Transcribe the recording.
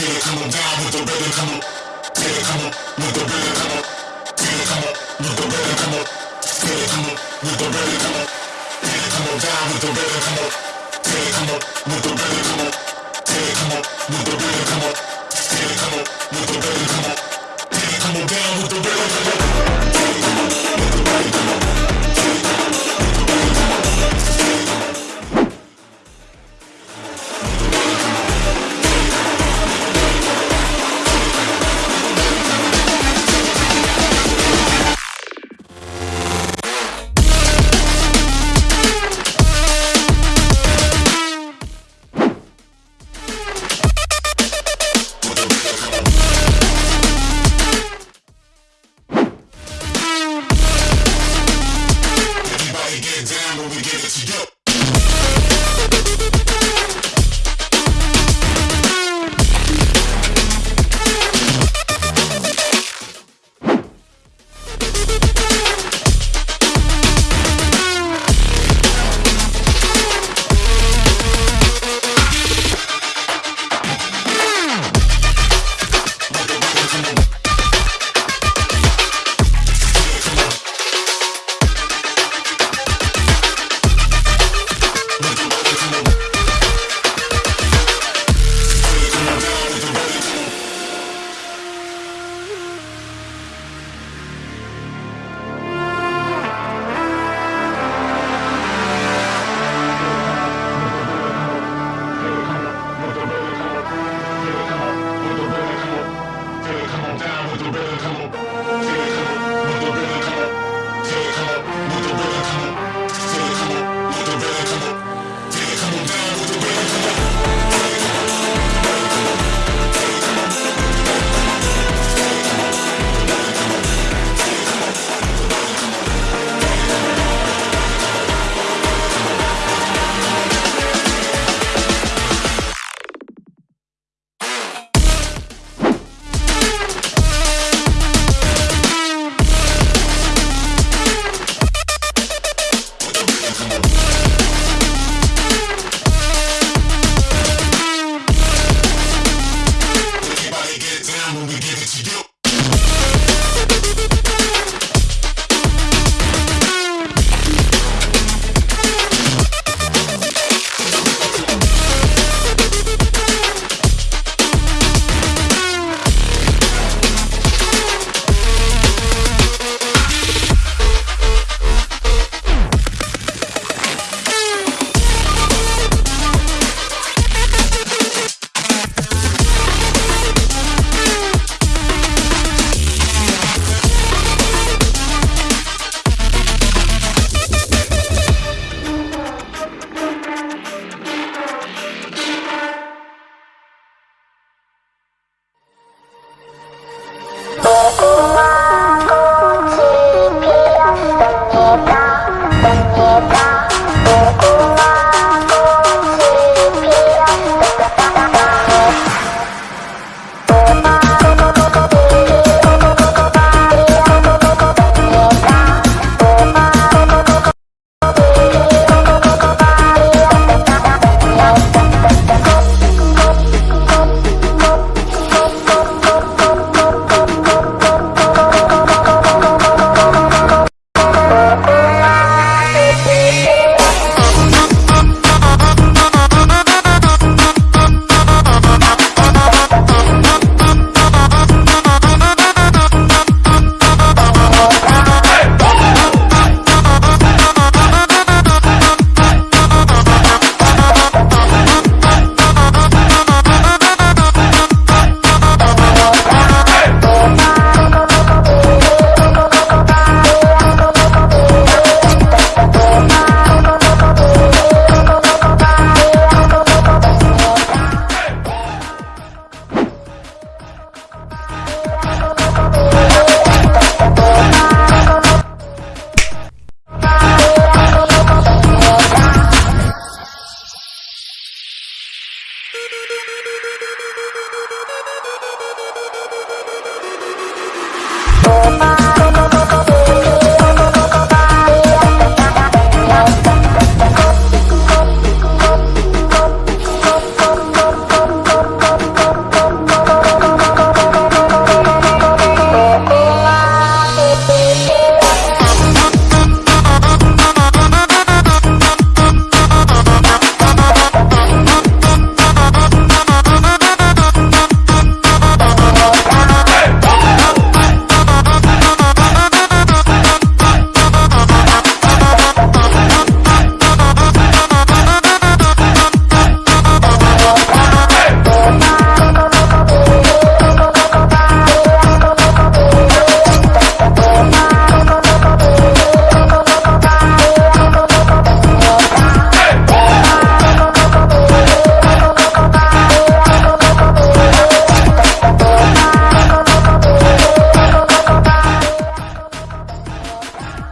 Feel it coming down with the rhythm come on. Feel it come on with the rhythm come on. Feel it come on with the rhythm come on. Feel it come on with the rhythm come on. Feel it come on down with the rhythm come on. Feel it come on with the